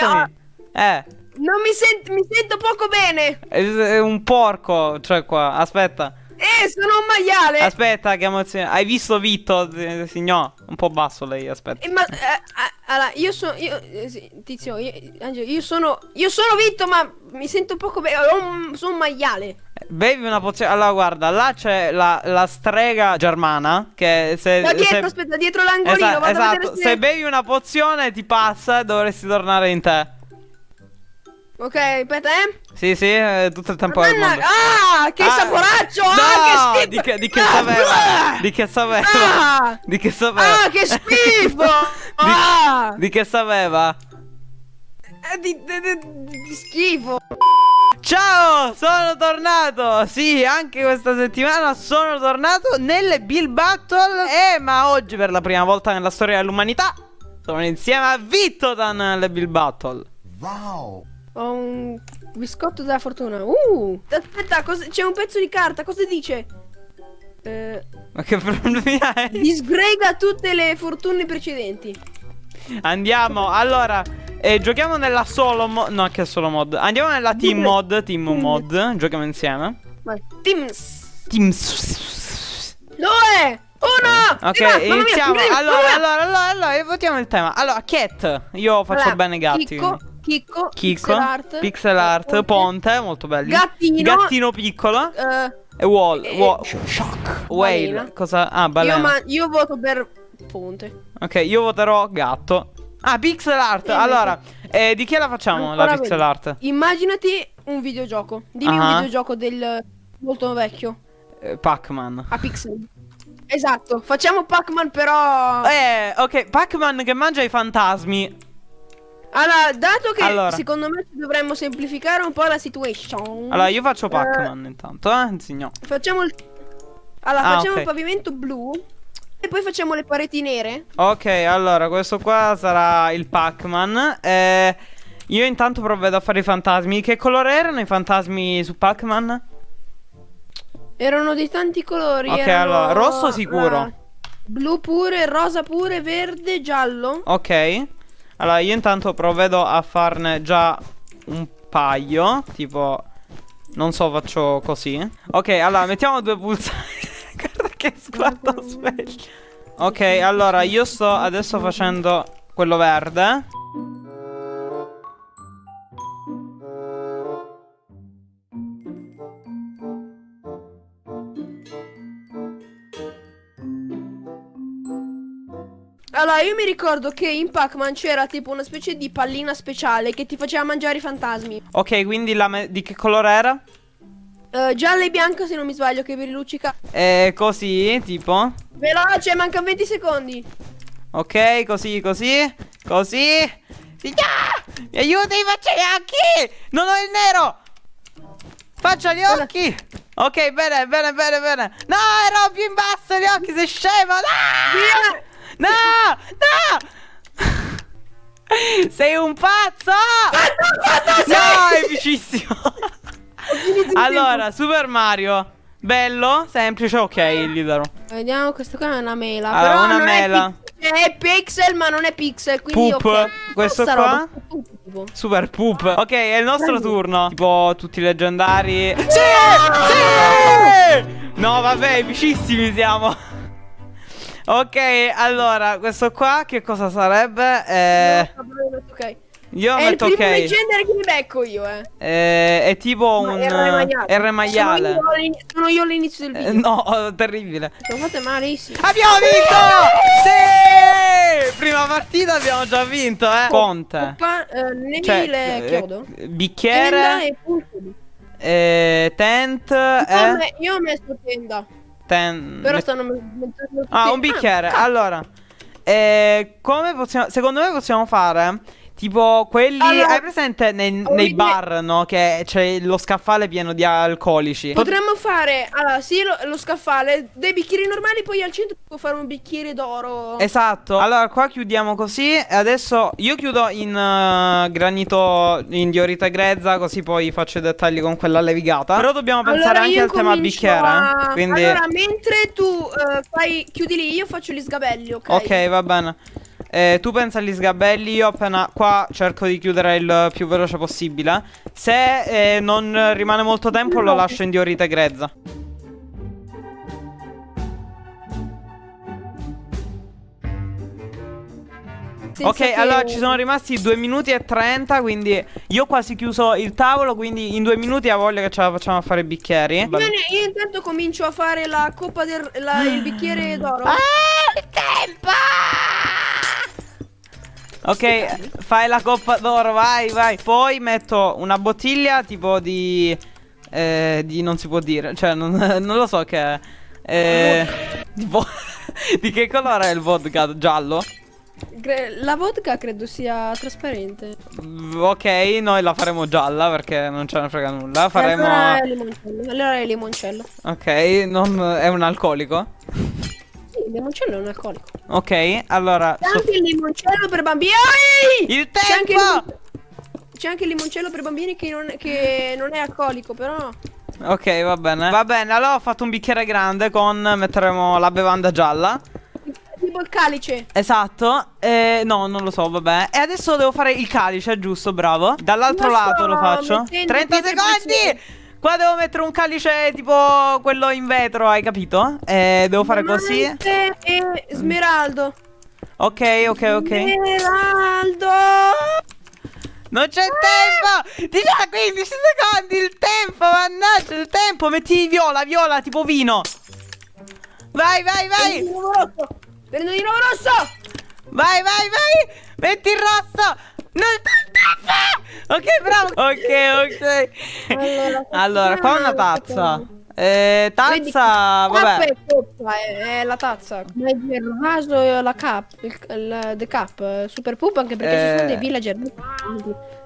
ascoltami. Eh. Non mi sento, mi sento poco bene. È è un porco, cioè qua, aspetta. Eh, sono un maiale. Aspetta, che emozione. Hai visto Vitto, eh, signor? Un po' basso lei, aspetta. Eh, ma eh, ah, allora, io sono io eh, Tizio, io, Angelo, io sono io sono Vitto, ma mi sento poco bene. ho un- Sono un maiale. Bevi una pozione. Allora, guarda, là c'è la, la strega germana. Che se. Da dietro, se- aspetta, dietro l'angolino, Esa- vado a esatto, vedere se... se bevi una pozione ti passa e dovresti tornare in te. Ok, aspetta, eh. Sì, sì, eh, tutto il tempo del Madonna, mondo. ah, che Ah, saporaccio! no, ah, che schifo! di che, di che Ah, sapeva? blah! Di che sapeva? Ah! Di che sapeva? Ah, che schifo! ah! Di che sapeva? Eh, Di, di- di- di schifo! Ciao, sono tornato. Sì, anche questa settimana sono tornato nelle Bill Battle. Eh, ma oggi per la prima volta nella storia dell'umanità sono insieme a Vittotan nelle Bill Battle. Wow. Ho un biscotto della fortuna. Uh! Aspetta, c'è un pezzo di carta, cosa dice? Eh, Ma che problemi hai? disgrega tutte le fortune precedenti. Andiamo, allora, eh, giochiamo nella solo mod. No, che solo mod. Andiamo nella team mod. Team mod. Giochiamo insieme. Vai. Teams. Team. Due! Uno! Ok! Mamma mia, iniziamo. incredibile! Allora, mia! allora, allora, allora, votiamo il tema. Allora, cat. Io faccio Allora, bene i gatti. Chicco. Chicco, Chicco, pixel art, pixel art, ponte, molto belli. Gattino. Gattino piccolo. eh, E wall. Eh, wa- Shock. whale. balena. Cosa? Ah, io, balena. ma- io voto per ponte. Ok, io voterò gatto. Ah, pixel art. Eh, allora, eh, di chi la facciamo la pixel vedi. art? Immaginati un videogioco. Dimmi Ah. un videogioco del molto vecchio. Eh, Pac-Man. A pixel. Esatto, facciamo Pac-Man però... Eh, ok, Pac-Man che mangia i fantasmi. Allora, dato che Allora. secondo me dovremmo semplificare un po' la situation. Allora, io faccio Eh, Pac-Man intanto, eh, signor. Facciamo il... Allora, Ah, facciamo ok. il pavimento blu. E poi facciamo le pareti nere. Ok, allora, questo qua sarà il Pac-Man. Eh, io intanto provvedo a fare i fantasmi. Che colore erano i fantasmi su Pac-Man? Erano di tanti colori. Ok, erano, allora, rosso sicuro. eh, blu pure, rosa pure, verde, giallo. Ok. Allora, io intanto provvedo a farne già un paio. Tipo, non so, faccio così. Ok, allora, mettiamo due pulsanti. Che sguardo sveglio. Ok, allora, io sto adesso facendo quello verde. Allora, io mi ricordo che in Pac-Man c'era tipo una specie di pallina speciale che ti faceva mangiare i fantasmi. Ok, quindi di che colore era? Eh, gialla e bianca, se non mi sbaglio, che vi riluccica. Eh, così, tipo. Veloce, mancano 20 secondi. Ok, così, così, così. Signor! Mi aiuti, faccia gli occhi! Non ho il nero! Faccia gli occhi! Ok, bene, bene, bene, bene. No, ero più in basso gli occhi, sei scemo! No! Via! No! No! Sei un pazzo! No, è vicissimo! Allora, Super Mario. Bello, semplice, ok, gli darò. Vediamo, questa qua è una mela. Allora, però una non mela. È, è pixel, ma non è pixel. Quindi Poop. ok. Questo qua? roba. Super poop. Ok, è il nostro Prendi. turno. Tipo tutti i leggendari. Sì! Sì! No, vabbè, vicissimi siamo. Ok, allora, questo qua che cosa sarebbe? Eh, No, ok. Io È il metto primo ok. legendary che mi becco io, eh. Eh, è tipo Ma un R maiale. Sono io, all'inizio del Eh, video. no, oh, terribile. Sono fatte malissimo. Abbiamo vinto! Sì! Prima partita abbiamo già vinto, eh. Ponte. Coppa, eh, Cioè, chiodo. eh, Tenda bicchiere, e eh, tent, Io, ho eh, io ho messo tenda. ten- Però stanno me- mettendo Ah, un bicchiere. Ah, allora, eh, come possiamo. Secondo me possiamo fare. Tipo quelli. Allora, hai presente nei, nei bar, no? Che c'è lo scaffale pieno di alcolici. Potremmo fare, allora, sì, lo, lo scaffale, dei bicchieri normali, poi al centro può fare un bicchiere d'oro. Esatto. Allora, qua chiudiamo così. E adesso io chiudo in eh, granito in diorita grezza. Così poi faccio i dettagli con quella levigata. Però dobbiamo pensare Allora, anche al tema bicchiere. a- eh. Quindi. Allora, mentre tu eh, fai, chiudi lì, io faccio gli sgabelli, ok? Ok, va bene. Eh, tu pensa agli sgabelli, io appena qua cerco di chiudere il più veloce possibile. Se eh, non rimane molto tempo lo lascio in diorite grezza. Ok, che- allora ci sono rimasti 2 minuti e 30, quindi io ho quasi chiuso il tavolo, quindi in due minuti ha voglia che ce la facciamo a fare i bicchieri. Bene, io intanto comincio a fare la coppa del la- il bicchiere d'oro. Ah, il tempo! Ok, fai la coppa d'oro, vai, vai. Poi metto una bottiglia tipo di... eh, di non si può dire, cioè non, non lo so che... è. Eh, di, vo- di che colore è il vodka? Giallo? La vodka credo sia trasparente. Mm, Ok, noi la faremo gialla perché non ce ne frega nulla. Faremo... Allora è limoncello. Allora è limoncello. Ok, non... è un alcolico. Sì, il limoncello è un alcolico. Ok, allora... C'è anche il limoncello per bambini. Il tempo! C'è anche il limoncello per bambini che non, che non è alcolico, però. Ok, va bene. Va bene, allora ho fatto un bicchiere grande con... metteremo la bevanda gialla. Tipo il calice. Esatto. Eh, no, non lo so, vabbè. E adesso devo fare il calice, giusto? Bravo. Dall'altro lato lo faccio. mettendo 30 pietre secondi! Qua devo mettere un calice tipo quello in vetro, hai capito? E devo fare così. E smeraldo. Ok, ok, ok. Smeraldo. Non c'è tempo! Di già 15 secondi il tempo, mannaggia il tempo! Metti viola, viola, tipo vino! Vai, vai, Prendo vai! di nuovo rosso. Prendo di nuovo rosso. Vai, vai, vai! Metti il rosso! Non c'è tempo! Ok, bravo! Ok, ok. Allora, Allora, qua una tazza. Eh, Vedi, tazza, Tappa vabbè. e coppa, è, è la tazza. Ma il vaso la cap, il, il the cap, eh, super poop anche perché ci Eh. sono dei villager.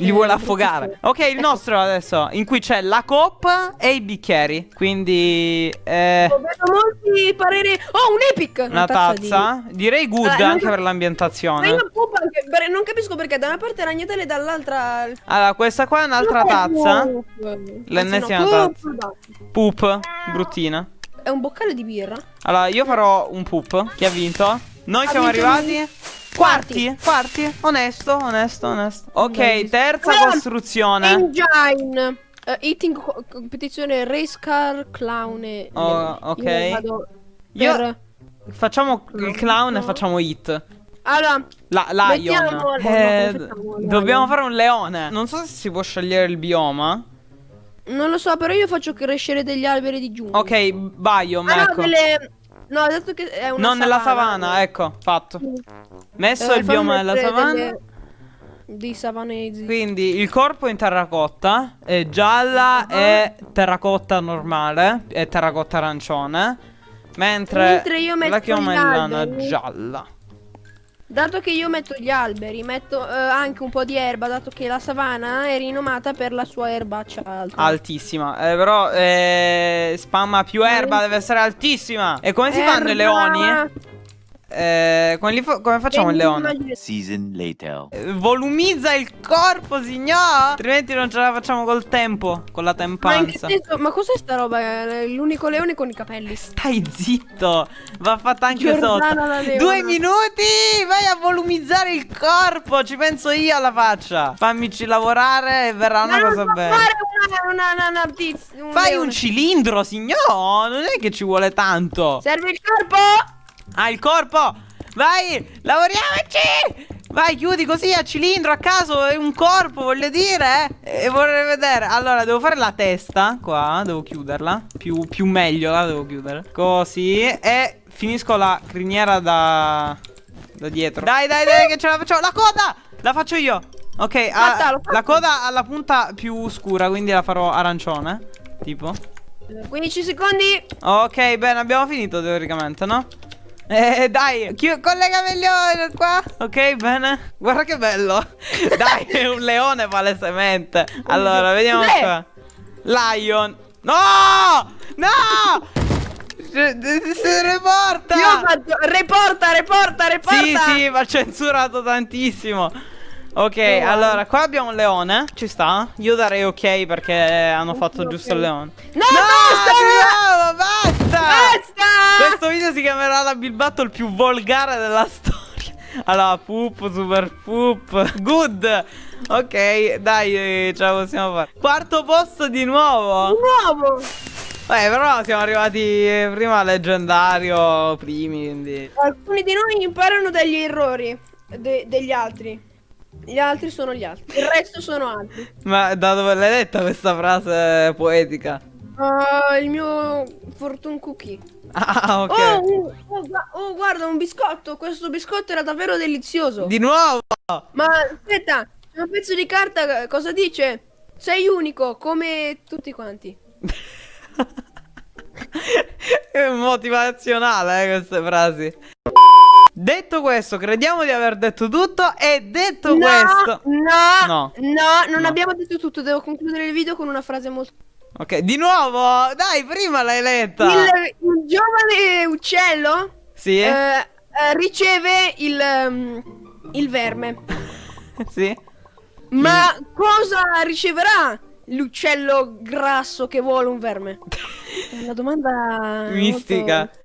Li Eh, vuole affogare. Ok, il nostro adesso, in cui c'è la coppa e i bicchieri. Quindi, eh, Ho vedo molti pareri. Oh, un epic! una di- tazza. Direi good Allora, non anche per l'ambientazione. non capisco perché da una parte ragnatele e dall'altra. Allora, questa qua è un'altra tazza. L'ennesima tazza. Poop, bruttina. È un boccale di birra. Allora, io farò un poop. Chi ha vinto? Noi Ha siamo vinto arrivati. Quarti, quarti, onesto, onesto, onesto. Ok, terza costruzione. Engine. Eh, eating co- competizione Race Car Clown. Oh, Io ok. Io- per- Facciamo il clown e facciamo hit. Allora, La, lion. No, no, Eh, dobbiamo fare un leone. Non so se si può scegliere il bioma. non lo so, però io faccio crescere degli alberi di giungla. Ok, biome, Ah, no, ecco. delle... No, dato che è una Non nella savana, savana, ecco, fatto. Messo Eh, il bioma mettere savana. delle- Dei savanesi. Quindi il corpo in terracotta, è gialla Ah. e terracotta normale, e terracotta arancione. Mentre, Mentre io metto la chioma è gli lana gialla. Dato che io metto gli alberi, metto eh, anche un po' di erba, dato che la savana è rinomata per la sua erbaccia alta. Altissima. Eh, però eh, spamma più erba, deve essere altissima. E come si fanno i Erba! leoni? Eh, come, come facciamo il leone? Season later. Eh, volumizza il corpo, signor! Altrimenti non ce la facciamo col tempo, con la Ma tempanza. senso? Ma cos'è sta roba? L'unico leone con i capelli. Stai zitto, va fatta anche Giordana sotto. Due minuti, vai a volumizzare il corpo, ci penso io alla faccia. Fammici lavorare e verrà una Ma non cosa bella. fare una, una, una, una un Fai leone. un cilindro, signor, non è che ci vuole tanto. Serve il corpo? Ah, il corpo, vai, lavoriamoci. Vai, chiudi così a cilindro a caso, è un corpo, voglio dire. eh. E vorrei vedere. Allora, devo fare la testa qua, devo chiuderla. Più, più meglio la devo chiudere. Così. E finisco la criniera da, da dietro. Dai, dai, dai, che ce la facciamo. La coda, la faccio io. Ok, Fatta, fatta. la coda ha la punta più scura, quindi la farò arancione. Tipo. 15 secondi. Ok, bene, abbiamo finito teoricamente, no? Eh, dai, chi- collega meglio qua. Ok, bene. Guarda che bello. dai, è un leone palesemente. Allora, vediamo Cos'è? qua. Lion. No! No! Se se ne porta! Io fatto. Reporta, reporta, reporta. Sì, sì, ma censurato tantissimo. Ok, guarda. allora, qua abbiamo un leone. Ci sta? Io darei ok perché hanno fatto Ok. giusto il leone. No, basta! No, basta! Basta! Questo video si chiamerà la Bill Battle più volgare della storia. Allora, poop, super poop. Good. Ok, dai, eh, ce la possiamo fare. Quarto posto di nuovo. Nuovo! Beh, però siamo arrivati eh, prima al leggendario, primi, quindi... Alcuni di noi imparano dagli errori de- degli altri. Gli altri sono gli altri. Il resto sono altri. Ma da dove l'hai letta questa frase poetica? Uh, il mio fortune cookie. Ah, ok. Oh, oh, oh, guarda, un biscotto. Questo biscotto era davvero delizioso. Di nuovo! Ma aspetta, c'è un pezzo di carta. Cosa dice? Sei unico, come tutti quanti. È motivazionale, eh, queste frasi. Detto questo, crediamo di aver detto tutto. E detto no, questo. no, No. no, non No. abbiamo detto tutto. Devo concludere il video con una frase molto. Ok, di nuovo! Dai, prima l'hai letta! Il, il giovane uccello Sì? eh, eh, riceve il, ehm, il verme. Sì? Ma cosa riceverà l'uccello grasso che vuole un verme? È una domanda Mistica. molto-